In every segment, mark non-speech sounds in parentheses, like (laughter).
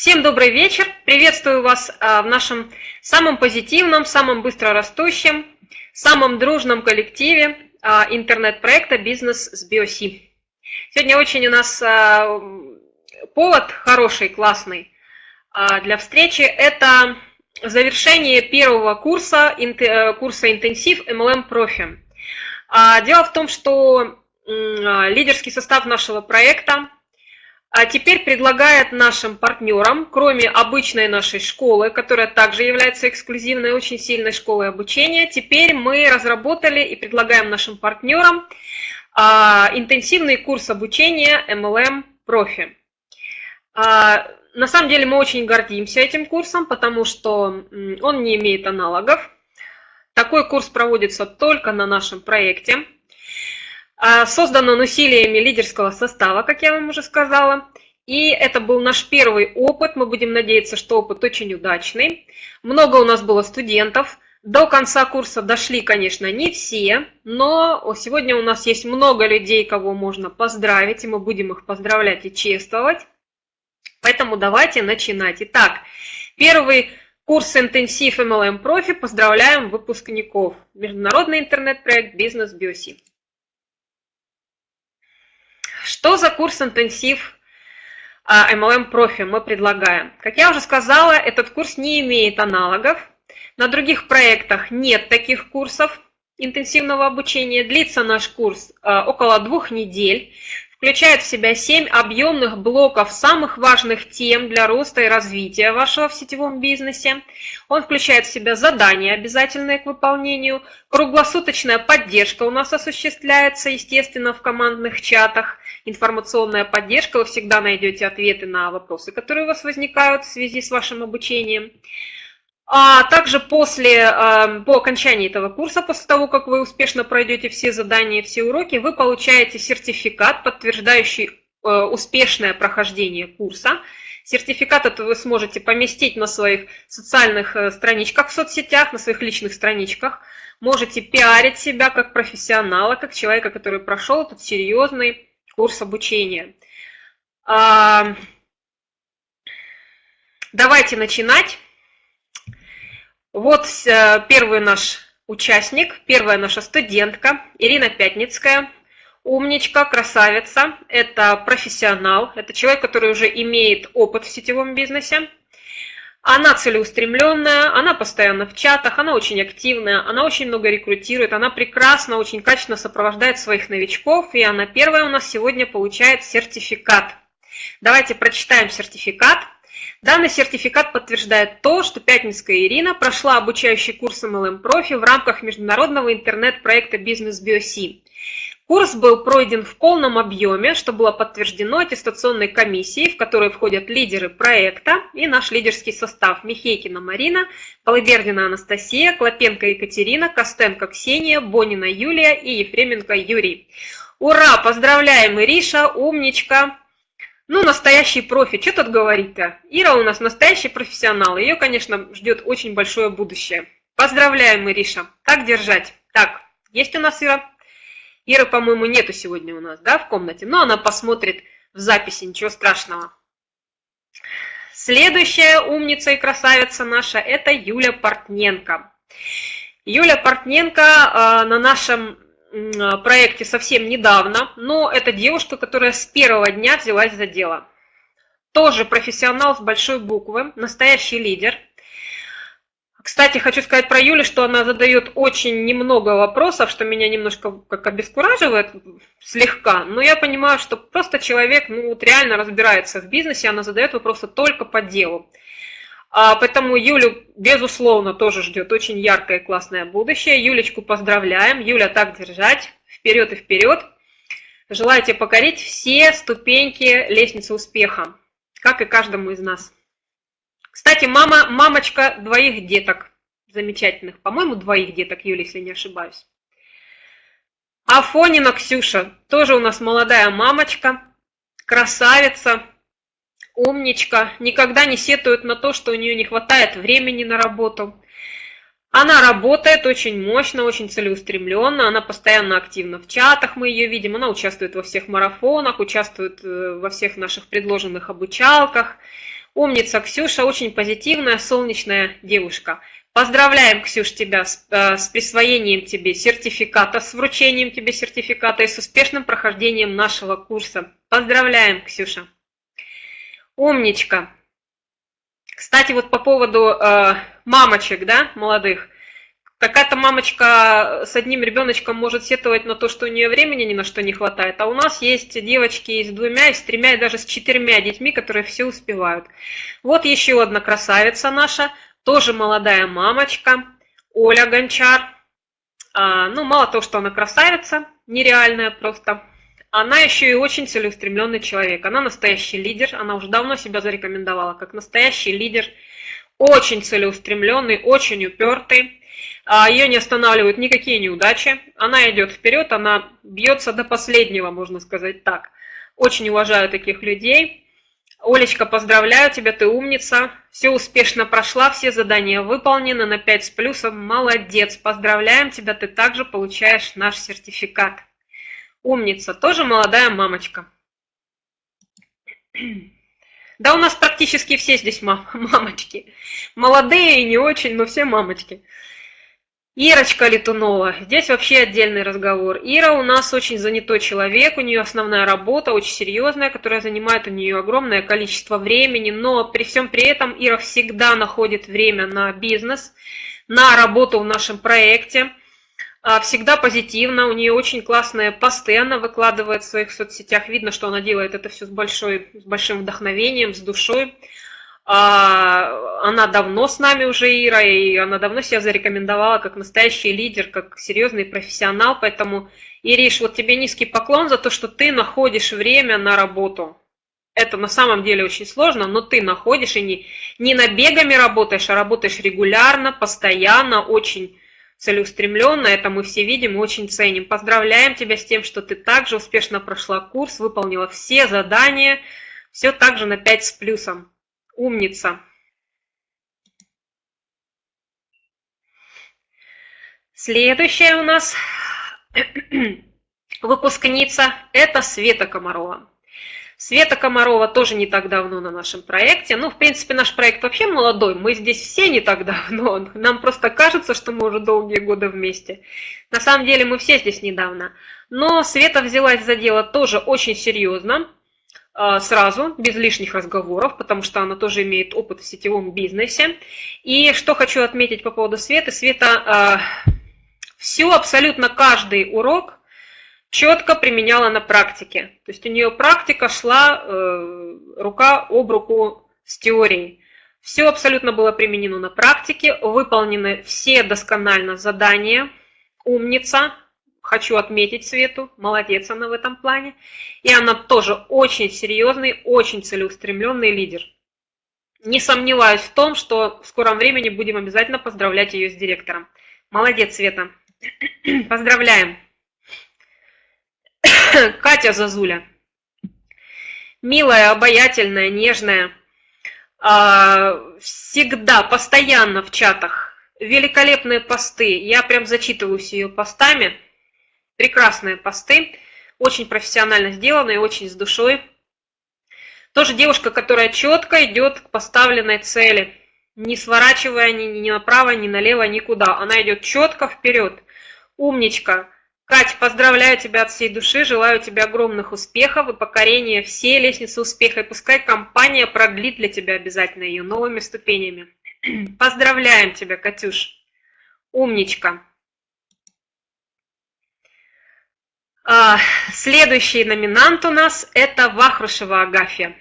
Всем добрый вечер. Приветствую вас а, в нашем самом позитивном, самом быстро растущем, самом дружном коллективе а, интернет-проекта «Бизнес с BioC». Сегодня очень у нас а, повод хороший, классный для встречи. Это завершение первого курса, курса интенсив MLM Профи. Дело в том, что лидерский состав нашего проекта а теперь предлагает нашим партнерам, кроме обычной нашей школы, которая также является эксклюзивной, очень сильной школой обучения, теперь мы разработали и предлагаем нашим партнерам а, интенсивный курс обучения MLM Профи. А, на самом деле мы очень гордимся этим курсом, потому что он не имеет аналогов. Такой курс проводится только на нашем проекте. А, создан он усилиями лидерского состава, как я вам уже сказала. И это был наш первый опыт. Мы будем надеяться, что опыт очень удачный. Много у нас было студентов. До конца курса дошли, конечно, не все, но сегодня у нас есть много людей, кого можно поздравить, и мы будем их поздравлять и чествовать. Поэтому давайте начинать. Итак, первый курс интенсив MLM Профи. Поздравляем выпускников. Международный интернет-проект Бизнес Биоси. Что за курс интенсив MLM а, профи мы предлагаем? Как я уже сказала, этот курс не имеет аналогов. На других проектах нет таких курсов интенсивного обучения. Длится наш курс а, около двух недель включает в себя 7 объемных блоков самых важных тем для роста и развития вашего в сетевом бизнесе. Он включает в себя задания, обязательные к выполнению, круглосуточная поддержка у нас осуществляется, естественно, в командных чатах, информационная поддержка, вы всегда найдете ответы на вопросы, которые у вас возникают в связи с вашим обучением. А также после, эм, по окончании этого курса, после того, как вы успешно пройдете все задания, все уроки, вы получаете сертификат, подтверждающий э, успешное прохождение курса. Сертификат этот вы сможете поместить на своих социальных э, страничках в соцсетях, на своих личных страничках. Можете пиарить себя как профессионала, как человека, который прошел этот серьезный курс обучения. Давайте начинать. Вот э, первый наш участник, первая наша студентка Ирина Пятницкая. Умничка, красавица, это профессионал, это человек, который уже имеет опыт в сетевом бизнесе. Она целеустремленная, она постоянно в чатах, она очень активная, она очень много рекрутирует, она прекрасно, очень качественно сопровождает своих новичков, и она первая у нас сегодня получает сертификат. Давайте прочитаем сертификат. Данный сертификат подтверждает то, что Пятницкая Ирина прошла обучающий курс MLM Профи в рамках международного интернет-проекта Бизнес BioC. Курс был пройден в полном объеме, что было подтверждено аттестационной комиссией, в которой входят лидеры проекта и наш лидерский состав Михейкина Марина, Полыбердина Анастасия, Клопенко Екатерина, Костенко Ксения, Бонина Юлия и Ефременко Юрий. Ура! Поздравляем, Ириша, умничка! Ну, настоящий профи, что тут говорить-то? Ира у нас настоящий профессионал, ее, конечно, ждет очень большое будущее. Поздравляем, Ириша. Так держать. Так, есть у нас Ира? Иры, по-моему, нету сегодня у нас, да, в комнате, но она посмотрит в записи, ничего страшного. Следующая умница и красавица наша – это Юля Портненко. Юля Портненко э, на нашем проекте совсем недавно, но это девушка, которая с первого дня взялась за дело. Тоже профессионал с большой буквы, настоящий лидер. Кстати, хочу сказать про Юлю, что она задает очень немного вопросов, что меня немножко как обескураживает слегка, но я понимаю, что просто человек ну, вот реально разбирается в бизнесе, она задает вопросы только по делу. А, поэтому Юлю, безусловно, тоже ждет очень яркое и классное будущее. Юлечку поздравляем. Юля, так держать. Вперед и вперед. Желаю тебе покорить все ступеньки лестницы успеха, как и каждому из нас. Кстати, мама, мамочка двоих деток замечательных. По-моему, двоих деток, Юля, если не ошибаюсь. Афонина Ксюша, тоже у нас молодая мамочка, красавица, умничка, никогда не сетует на то, что у нее не хватает времени на работу. Она работает очень мощно, очень целеустремленно, она постоянно активна в чатах, мы ее видим, она участвует во всех марафонах, участвует э, во всех наших предложенных обучалках. Умница Ксюша, очень позитивная, солнечная девушка. Поздравляем, Ксюш, тебя с, э, с присвоением тебе сертификата, с вручением тебе сертификата и с успешным прохождением нашего курса. Поздравляем, Ксюша. Умничка. Кстати, вот по поводу э, мамочек, да, молодых. Какая-то мамочка с одним ребеночком может сетовать на то, что у нее времени ни на что не хватает, а у нас есть девочки и с двумя, и с тремя, и даже с четырьмя детьми, которые все успевают. Вот еще одна красавица наша, тоже молодая мамочка, Оля Гончар. А, ну, мало того, что она красавица, нереальная просто, она еще и очень целеустремленный человек. Она настоящий лидер, она уже давно себя зарекомендовала как настоящий лидер, очень целеустремленный, очень упертый. А, Ее не останавливают никакие неудачи. Она идет вперед, она бьется до последнего, можно сказать так. Очень уважаю таких людей. Олечка, поздравляю тебя, ты умница. Все успешно прошла, все задания выполнены на 5 с плюсом. Молодец, поздравляем тебя, ты также получаешь наш сертификат. Умница, тоже молодая мамочка. (clears throat) Да у нас практически все здесь (laughs) мамочки. Молодые и не очень, но все мамочки. Ирочка Летунова. Здесь вообще отдельный разговор. Ира у нас очень занятой человек, у нее основная работа, очень серьезная, которая занимает у нее огромное количество времени, но при всем при этом Ира всегда находит время на бизнес, на работу в нашем проекте. А, всегда позитивно, у нее очень классные посты, она выкладывает в своих соцсетях, видно, что она делает это все с, большой, с большим вдохновением, с душой. А, она давно с нами уже, Ира, и она давно себя зарекомендовала как настоящий лидер, как серьезный профессионал, поэтому, Ириш, вот тебе низкий поклон за то, что ты находишь время на работу. Это на самом деле очень сложно, но ты находишь и не, не набегами работаешь, а работаешь регулярно, постоянно, очень целеустремленно, это мы все видим и очень ценим. Поздравляем тебя с тем, что ты также успешно прошла курс, выполнила все задания, все также на 5 с плюсом. Умница! Следующая у нас (clears throat) выпускница – это Света Комарова. Света Комарова тоже не так давно на нашем проекте. Ну, в принципе, наш проект вообще молодой. Мы здесь все не так давно. (laughs) Нам просто кажется, что мы уже долгие годы вместе. На самом деле мы все здесь недавно. Но Света взялась за дело тоже очень серьезно. А, сразу, без лишних разговоров, потому что она тоже имеет опыт в сетевом бизнесе. И что хочу отметить по поводу Светы. Света э, все, абсолютно каждый урок четко применяла на практике. То есть у нее практика шла э, рука об руку с теорией. Все абсолютно было применено на практике, выполнены все досконально задания. Умница, хочу отметить Свету, молодец она в этом плане. И она тоже очень серьезный, очень целеустремленный лидер. Не сомневаюсь в том, что в скором времени будем обязательно поздравлять ее с директором. Молодец, Света. (clears throat) Поздравляем. (laughs) Катя Зазуля. Милая, обаятельная, нежная. А, всегда, постоянно в чатах. Великолепные посты. Я прям зачитываюсь ее постами прекрасные посты, очень профессионально сделанные, очень с душой. Тоже девушка, которая четко идет к поставленной цели, не сворачивая ни, ни направо, ни налево, никуда. Она идет четко вперед. Умничка. Кать, поздравляю тебя от всей души, желаю тебе огромных успехов и покорения всей лестницы успеха. И пускай компания продлит для тебя обязательно ее новыми ступенями. (clears throat) Поздравляем тебя, Катюш. Умничка. А, следующий номинант у нас это Вахрушева Агафья.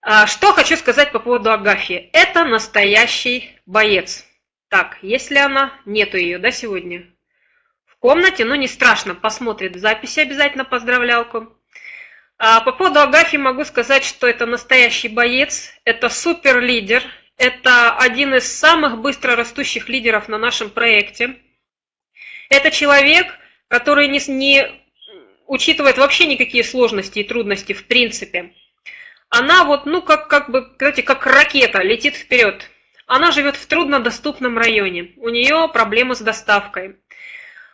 А, что хочу сказать по поводу Агафьи. Это настоящий боец. Так, если она, нету ее, да, сегодня? В комнате, ну не страшно, посмотрит в записи обязательно поздравлялку. А по поводу Агафьи могу сказать, что это настоящий боец, это супер лидер, это один из самых быстро растущих лидеров на нашем проекте. Это человек, который не, не учитывает вообще никакие сложности и трудности в принципе. Она вот, ну, как, как бы, знаете, как ракета летит вперед. Она живет в труднодоступном районе. У нее проблемы с доставкой.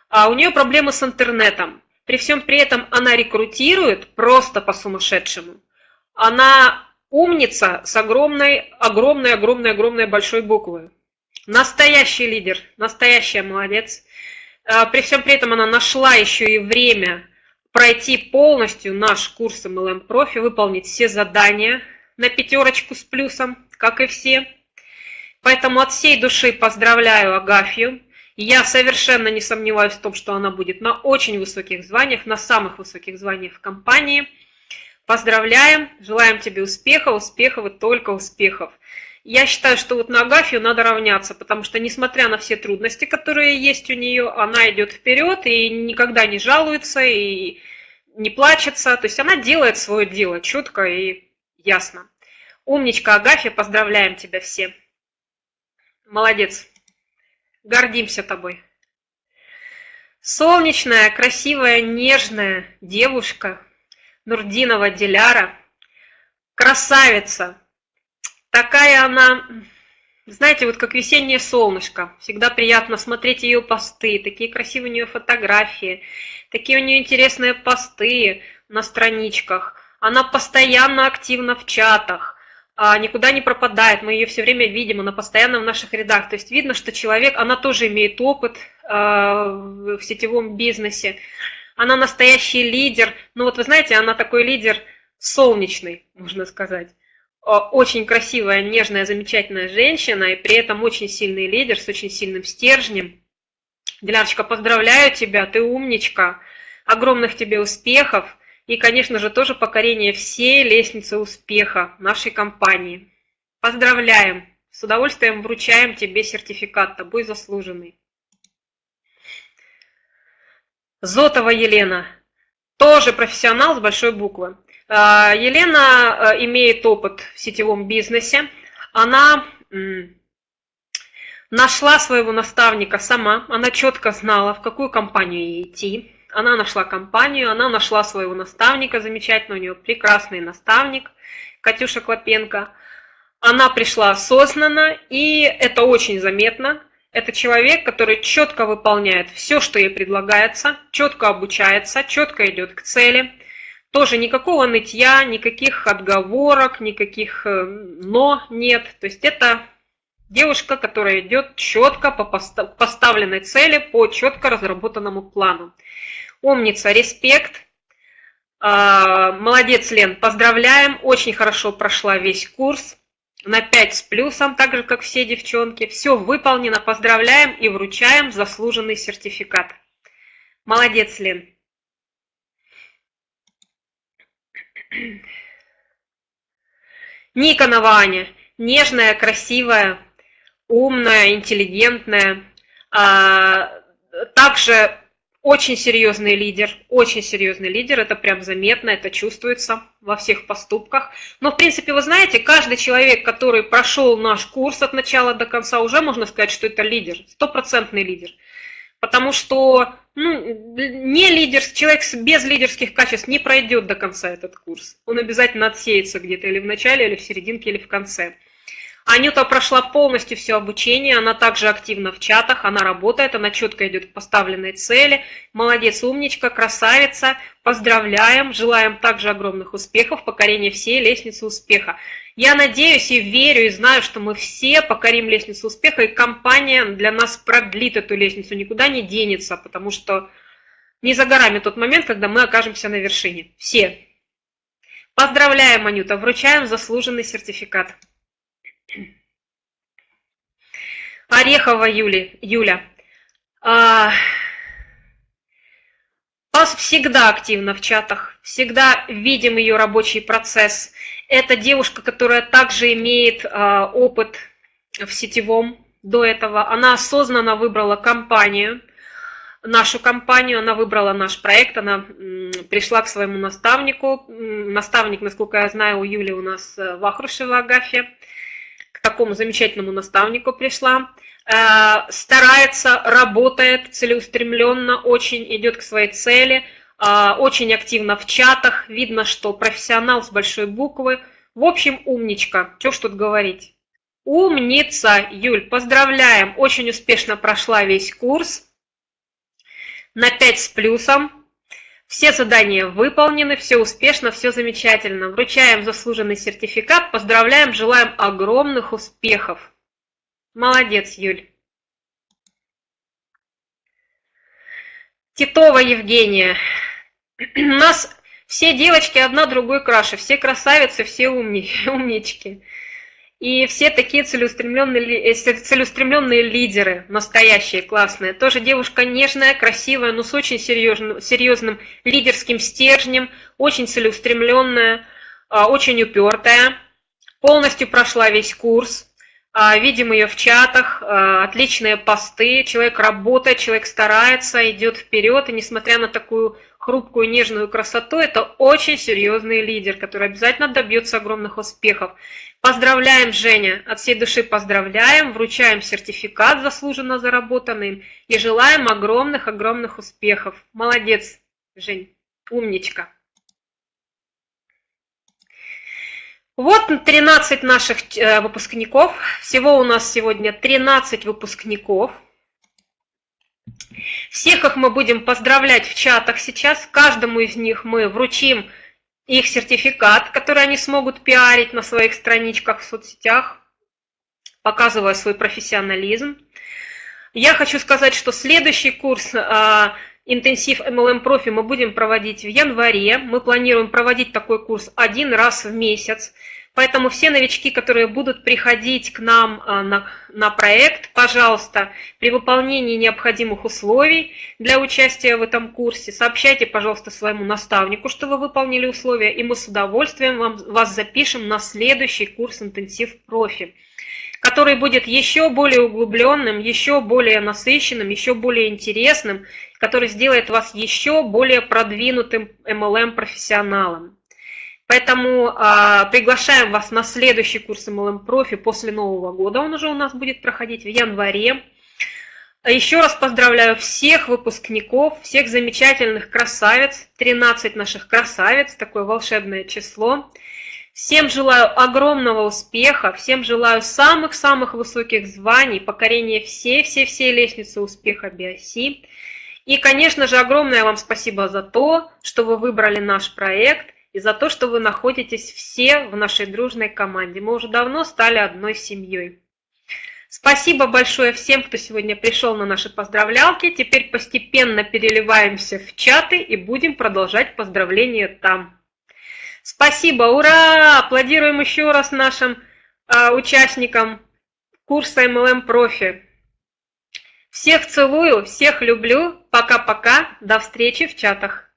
А у нее проблемы с интернетом. При всем при этом она рекрутирует просто по-сумасшедшему. Она умница с огромной, огромной, огромной, огромной большой буквы. Настоящий лидер, настоящая молодец. А, при всем при этом она нашла еще и время пройти полностью наш курс MLM Профи, выполнить все задания на пятерочку с плюсом, как и все. Поэтому от всей души поздравляю Агафью. Я совершенно не сомневаюсь в том, что она будет на очень высоких званиях, на самых высоких званиях в компании. Поздравляем, желаем тебе успеха, успехов и только успехов. Я считаю, что вот на Агафью надо равняться, потому что, несмотря на все трудности, которые есть у нее, она идет вперед и никогда не жалуется, и не плачется. То есть она делает свое дело четко и ясно. Умничка, Агафья, поздравляем тебя все. Молодец. Гордимся тобой. Солнечная, красивая, нежная девушка Нурдинова Диляра. Красавица. Такая она, знаете, вот как весеннее солнышко. Всегда приятно смотреть ее посты. Такие красивые у нее фотографии. Такие у нее интересные посты на страничках. Она постоянно активна в чатах никуда не пропадает, мы ее все время видим, она постоянно в наших рядах. То есть видно, что человек, она тоже имеет опыт а, в сетевом бизнесе, она настоящий лидер. Ну вот вы знаете, она такой лидер солнечный, можно сказать. Очень красивая, нежная, замечательная женщина, и при этом очень сильный лидер с очень сильным стержнем. Дилярочка, поздравляю тебя, ты умничка, огромных тебе успехов. И, конечно же, тоже покорение всей лестницы успеха нашей компании. Поздравляем! С удовольствием вручаем тебе сертификат, тобой заслуженный. Зотова Елена, тоже профессионал с большой буквы. А, Елена а, имеет опыт в сетевом бизнесе. Она нашла своего наставника сама, она четко знала, в какую компанию ей идти. Она нашла компанию, она нашла своего наставника замечательно, у нее прекрасный наставник, Катюша Клопенко. Она пришла осознанно, и это очень заметно. Это человек, который четко выполняет все, что ей предлагается, четко обучается, четко идет к цели. Тоже никакого нытья, никаких отговорок, никаких э, «но» нет. То есть это девушка, которая идет четко по поставленной цели, по четко разработанному плану. Умница, респект. А, молодец, Лен, поздравляем. Очень хорошо прошла весь курс. На 5 с плюсом, так же, как все девчонки. Все выполнено. Поздравляем и вручаем заслуженный сертификат. Молодец, Лен. Никонова Аня. Нежная, красивая, умная, интеллигентная. А, также очень серьезный лидер, очень серьезный лидер, это прям заметно, это чувствуется во всех поступках. Но, в принципе, вы знаете, каждый человек, который прошел наш курс от начала до конца, уже можно сказать, что это лидер, стопроцентный лидер. Потому что ну, не лидер, человек без лидерских качеств не пройдет до конца этот курс. Он обязательно отсеется где-то или в начале, или в серединке, или в конце. Анюта прошла полностью все обучение, она также активна в чатах, она работает, она четко идет к поставленной цели. Молодец, умничка, красавица. Поздравляем, желаем также огромных успехов, покорения всей лестницы успеха. Я надеюсь и верю, и знаю, что мы все покорим лестницу успеха, и компания для нас продлит эту лестницу, никуда не денется, потому что не за горами тот момент, когда мы окажемся на вершине. Все. Поздравляем, Анюта, вручаем заслуженный сертификат. Орехова Юли, Юля. А, Пас всегда активна в чатах, всегда видим ее рабочий процесс. Это девушка, которая также имеет а, опыт в сетевом до этого. Она осознанно выбрала компанию, нашу компанию, она выбрала наш проект, она пришла к своему наставнику. Наставник, насколько я знаю, у Юли у нас э, Вахрушева Агафья такому замечательному наставнику пришла, э, старается, работает целеустремленно, очень идет к своей цели, э, очень активно в чатах, видно, что профессионал с большой буквы. В общем, умничка, что ж тут говорить. Умница, Юль, поздравляем, очень успешно прошла весь курс на 5 с плюсом. Все задания выполнены, все успешно, все замечательно. Вручаем заслуженный сертификат, поздравляем, желаем огромных успехов. Молодец, Юль. Титова Евгения. У нас все девочки одна другой краше, все красавицы, все умни, (laughs) умнички. И все такие целеустремленные, э, целеустремленные лидеры, настоящие, классные. Тоже девушка нежная, красивая, но с очень серьезным, серьезным лидерским стержнем, очень целеустремленная, а, очень упертая. Полностью прошла весь курс. А, видим ее в чатах, а, отличные посты, человек работает, человек старается, идет вперед, и несмотря на такую хрупкую, нежную красоту, это очень серьезный лидер, который обязательно добьется огромных успехов. Поздравляем, Женя, от всей души поздравляем, вручаем сертификат заслуженно заработанным и желаем огромных-огромных успехов. Молодец, Жень, умничка. Вот 13 наших э, выпускников. Всего у нас сегодня 13 выпускников. Всех их мы будем поздравлять в чатах сейчас. Каждому из них мы вручим их сертификат, который они смогут пиарить на своих страничках в соцсетях, показывая свой профессионализм. Я хочу сказать, что следующий курс а, интенсив MLM Профи мы будем проводить в январе. Мы планируем проводить такой курс один раз в месяц. Поэтому все новички, которые будут приходить к нам а, на, на проект, пожалуйста, при выполнении необходимых условий для участия в этом курсе, сообщайте, пожалуйста, своему наставнику, что вы выполнили условия, и мы с удовольствием вам, вас запишем на следующий курс интенсив профи который будет еще более углубленным, еще более насыщенным, еще более интересным, который сделает вас еще более продвинутым MLM-профессионалом. Поэтому а, приглашаем вас на следующий курс MLM Профи после Нового года. Он уже у нас будет проходить в январе. Еще раз поздравляю всех выпускников, всех замечательных красавиц, 13 наших красавиц, такое волшебное число. Всем желаю огромного успеха, всем желаю самых-самых высоких званий, покорения всей-всей-всей лестницы успеха Биоси. И, конечно же, огромное вам спасибо за то, что вы выбрали наш проект – и за то, что вы находитесь все в нашей дружной команде. Мы уже давно стали одной семьей. Спасибо большое всем, кто сегодня пришел на наши поздравлялки. Теперь постепенно переливаемся в чаты и будем продолжать поздравления там. Спасибо, ура! Аплодируем еще раз нашим э, участникам курса MLM Профи. Всех целую, всех люблю. Пока-пока. До встречи в чатах.